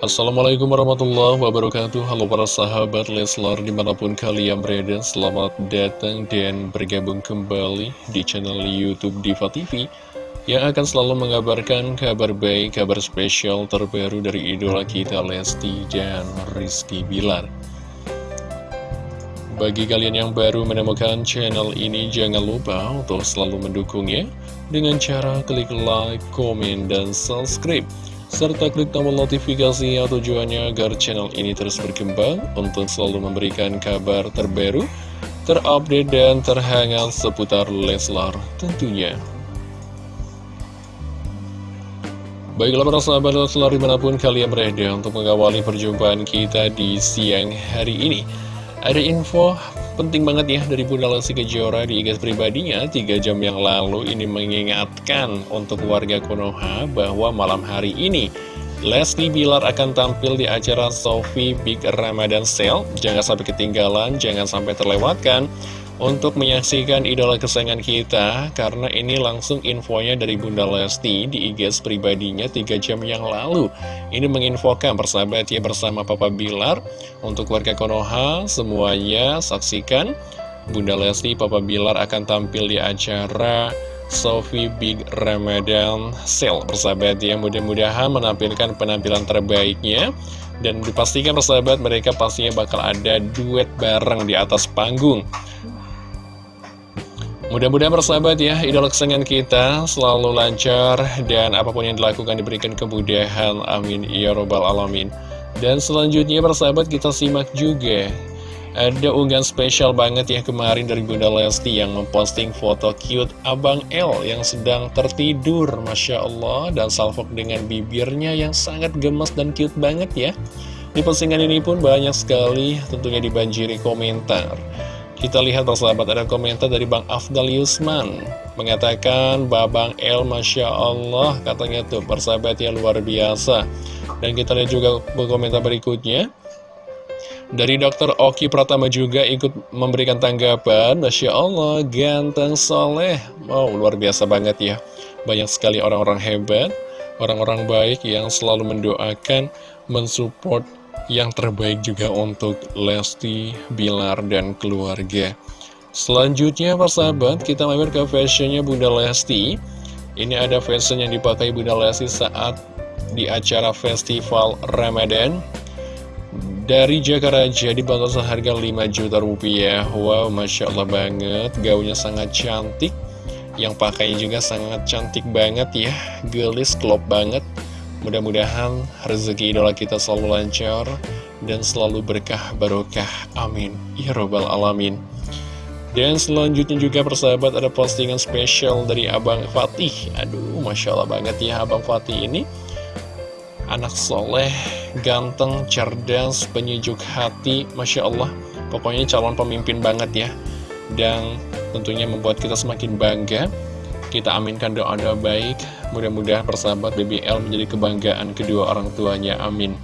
Assalamualaikum warahmatullahi wabarakatuh. Halo para sahabat Leslar di mana pun kalian berada Selamat datang dan bergabung kembali di channel Youtube Diva TV Yang akan selalu mengabarkan kabar baik, kabar spesial terbaru dari idola kita Lesti dan Rizky Bilar. Bagi kalian yang baru menemukan channel ini, jangan lupa untuk selalu mendukungnya dengan cara klik like, komen, dan subscribe serta klik tombol notifikasi yang tujuannya agar channel ini terus berkembang untuk selalu memberikan kabar terbaru, terupdate, dan terhangat seputar Leslar tentunya. Baiklah para sahabat Leslar di mana pun kalian berada untuk mengawali perjumpaan kita di siang hari ini. Ada info penting banget ya dari Bunda Lesti Kejora di IG pribadinya. 3 jam yang lalu ini mengingatkan untuk warga Konoha bahwa malam hari ini Lesti Bilar akan tampil di acara Sofi Big Ramadan Sale. Jangan sampai ketinggalan, jangan sampai terlewatkan untuk menyaksikan idola kesayangan kita karena ini langsung infonya dari Bunda Lesti di IG pribadinya 3 jam yang lalu. Ini menginfokan persahabat ya bersama Papa Bilar. Untuk warga Konoha semuanya saksikan. Bunda Lesti Papa Bilar akan tampil di acara Sofi Big Ramadan Sale. Persahabat ya mudah-mudahan menampilkan penampilan terbaiknya. Dan dipastikan persahabat mereka pastinya bakal ada duet bareng di atas panggung Mudah-mudahan bersahabat ya, idola kesenangan kita selalu lancar dan apa pun yang dilakukan diberikan kemudahan. Amin. Ya Robbal Alamin. Dan selanjutnya bersahabat kita simak juga. Ada unggahan spesial banget ya kemarin dari Bunda Lesti yang memposting foto cute Abang L yang sedang tertidur. Masya Allah. Dan salvok dengan bibirnya yang sangat gemes dan cute banget ya. Di postingan ini pun banyak sekali tentunya dibanjiri komentar. Kita lihat persahabat ada komentar dari Bang Afdal Yusman. Mengatakan Babang El Masya Allah katanya tuh persahabat yang luar biasa. Dan kita lihat juga komentar berikutnya. Dari Dr. Oki Pratama juga ikut memberikan tanggapan Masya Allah, ganteng soleh. Wow, luar biasa banget ya. Banyak sekali orang-orang hebat Orang-orang baik yang selalu mendoakan Mensupport yang terbaik juga untuk Lesti, Bilar, dan keluarga. Selanjutnya persahabat, kita mampir ke fashionnya Bunda Lesti. Ini ada fashion yang dipakai Bunda Lesti saat di acara festival Ramadan. Dari Jakaraja dibantu seharga 5 juta rupiah. Wow, Masya Allah banget. Gaunnya sangat cantik. Yang pakai juga sangat cantik banget ya. Gelis, klop banget. Mudah-mudahan rezeki idola kita selalu lancar dan selalu berkah barokah. Amin. Ya Robbal Alamin. Dan selanjutnya juga persahabat ada postingan spesial dari Abang Fatih. Aduh, Masya Allah banget ya Abang Fatih ini. Anak soleh, ganteng, cerdas, penyejuk hati. Masya Allah, pokoknya calon pemimpin banget ya. Dan tentunya membuat kita semakin bangga kita aminkan doa-doa baik, mudah-mudahan persahabat BBL menjadi kebanggaan kedua orang tuanya, amin.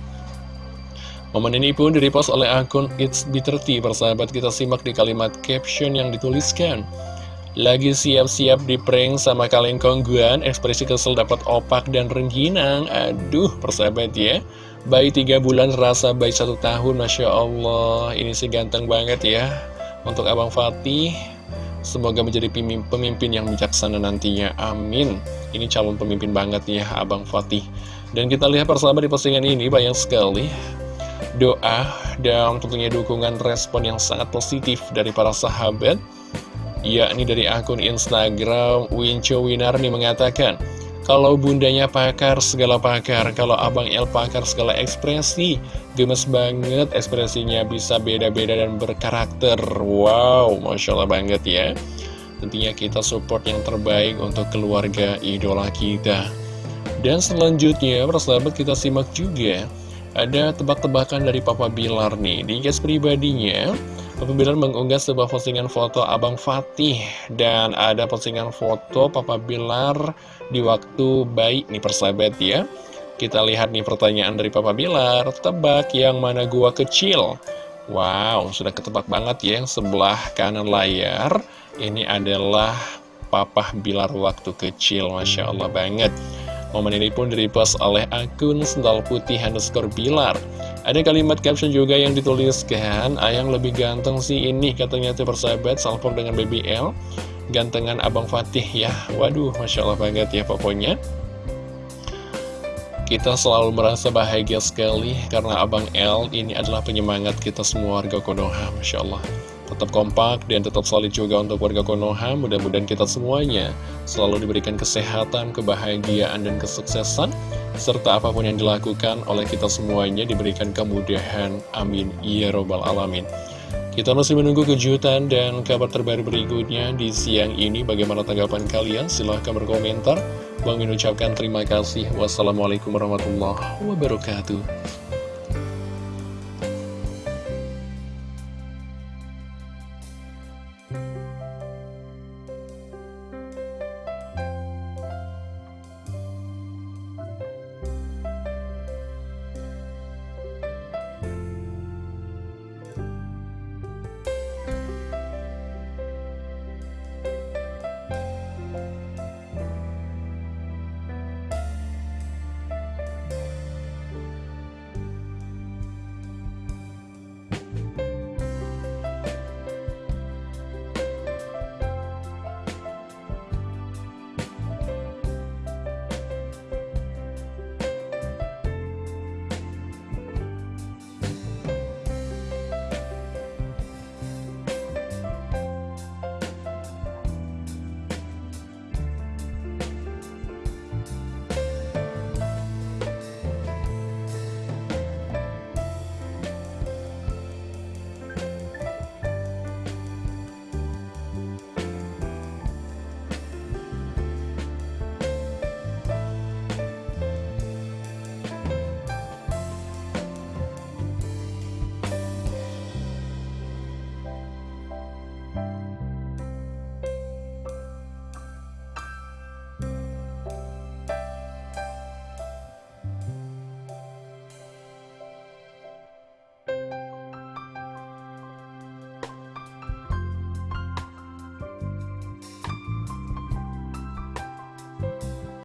Momen ini pun direpost oleh akun It's Bitter persahabat kita simak di kalimat caption yang dituliskan. Lagi siap-siap di prank sama kalian kongguan, ekspresi kesel dapat opak dan rengginang. Aduh, persahabat ya. Bayi tiga bulan rasa bayi satu tahun, Masya Allah. Ini sih ganteng banget ya. Untuk Abang Fatih, Semoga menjadi pemimpin yang bijaksana nantinya, amin. Ini calon pemimpin banget ya Abang Fatih. Dan kita lihat persahabat di postingan ini banyak sekali Doa dan tentunya dukungan respon yang sangat positif dari para sahabat. Yakni dari akun Instagram Winco Winarni mengatakan kalau bundanya pakar, segala pakar. Kalau abang El pakar, segala ekspresi. Gemes banget, ekspresinya bisa beda-beda dan berkarakter. Wow, Masya Allah banget ya. Tentunya kita support yang terbaik untuk keluarga idola kita. Dan selanjutnya, persahabat kita simak juga. Ada tebak-tebakan dari Papa Bilar nih. Di guys pribadinya, Papa Bilar mengunggah sebuah postingan foto Abang Fatih dan ada postingan foto Papa Bilar di waktu baik nih persahabat ya. Kita lihat nih pertanyaan dari Papa Bilar, tebak yang mana gua kecil? Wow, sudah ketebak banget ya yang sebelah kanan layar. Ini adalah Papa Bilar waktu kecil, Masya Allah banget. Momen ini pun direpost oleh akun sendal putih underscore bilar. Ada kalimat caption juga yang dituliskan, Ayang lebih ganteng sih ini katanya tuh persahabat, salpon dengan BBL. Gantengan Abang Fatih ya, waduh Masya Allah banget ya pokoknya. Kita selalu merasa bahagia sekali karena Abang L ini adalah penyemangat kita semua warga Konoha, Masya Allah. Tetap kompak dan tetap solid juga untuk warga Konoha, mudah-mudahan kita semuanya selalu diberikan kesehatan, kebahagiaan, dan kesuksesan, serta apa pun yang dilakukan oleh kita semuanya diberikan kemudahan. Amin. Ya Robbal Alamin. Kita masih menunggu kejutan dan kabar terbaru berikutnya di siang ini. Bagaimana tanggapan kalian? Silahkan berkomentar. Bang ucapkan terima kasih. Wassalamualaikum warahmatullahi wabarakatuh.